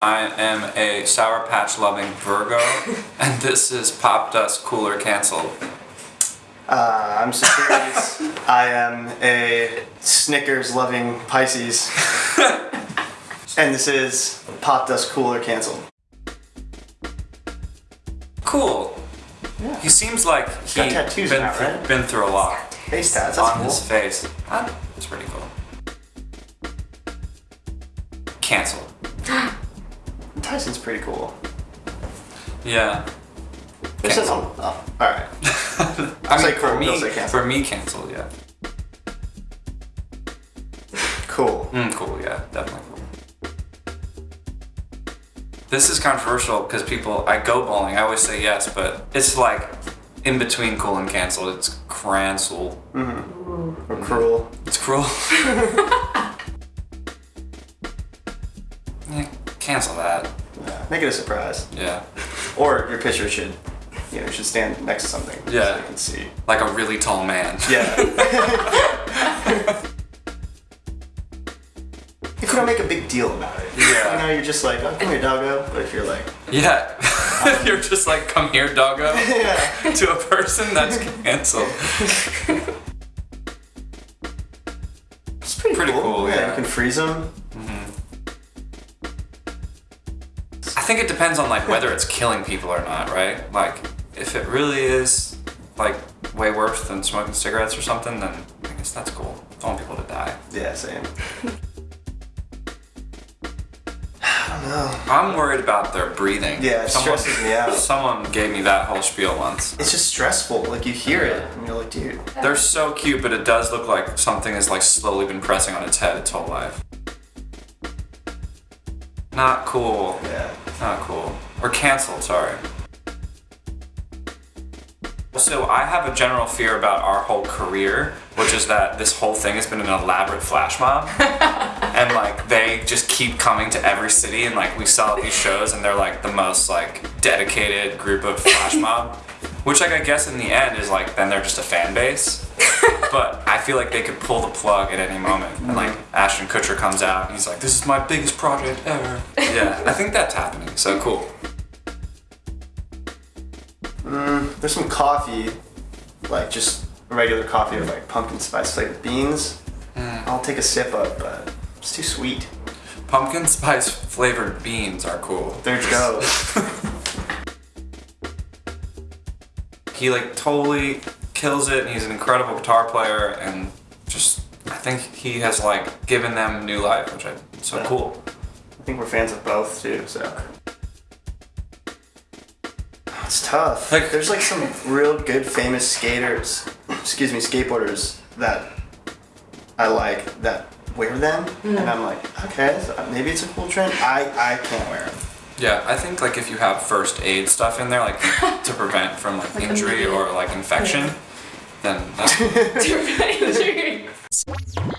I am a Sour Patch loving Virgo, and this is Popdust Cooler Cancelled. Uh, I'm Sagittarius. I am a Snickers loving Pisces. and this is Popdust Cooler Canceled. Cool. Yeah. He seems like he got tattoos been, now, through, right? been through a lot Face tats, that's on cool. his face. That's pretty cool. Cancelled. Tyson's pretty cool. Yeah. A- Canceled. oh, alright. I say mean, for cool, me, for me, cancelled. Yeah. Cool. Mm, cool. Yeah, definitely cool. This is controversial because people. I go bowling. I always say yes, but it's like in between cool and canceled. It's cancel. Or cruel. It's cruel. yeah, cancel that. Yeah. Make it a surprise. Yeah. Or your pitcher should, you know, should stand next to something. Yeah. So you can see. Like a really tall man. Yeah. if you don't make a big deal about it. Yeah. You know, you're just like, oh, come here, doggo. But if you're like, Yeah. Um, you're just like, come here, doggo. yeah. to a person that's canceled. It's pretty, Pretty cool, yeah. You can freeze them. Think it depends on like whether it's killing people or not, right? Like if it really is like way worse than smoking cigarettes or something, then I guess that's cool. I don't want people to die. Yeah, same. I don't know. I'm worried about their breathing. Yeah, it someone, stresses me out. Someone gave me that whole spiel once. It's just stressful. Like you hear it, and you're like, dude. They're so cute, but it does look like something has like slowly been pressing on its head its whole life. Not cool. Yeah. Not cool. Or canceled, sorry. So I have a general fear about our whole career, which is that this whole thing has been an elaborate flash mob. and like they just keep coming to every city and like we sell these shows and they're like the most like dedicated group of flash mob. Which like I guess in the end is like then they're just a fan base. But I feel like they could pull the plug at any moment. And like mm-hmm. Ashton Kutcher comes out and he's like, This is my biggest project ever. Yeah, I think that's happening. So cool. Mm, there's some coffee, like just regular coffee with like pumpkin spice flavored beans. Mm. I'll take a sip of, but it's too sweet. Pumpkin spice flavored beans are cool. There you go. He like totally kills it and he's an incredible guitar player and just I think he has like given them new life, which I so Yeah. cool. I think we're fans of both too, so. It's tough. Like- There's like some real good famous skaters, excuse me, skateboarders that I like that wear them, and hmm. I'm like, okay, so maybe it's a cool trend. I I can't wear them. Yeah, I think like if you have first aid stuff in there, like to prevent from like injury or like infection, then that's Injury.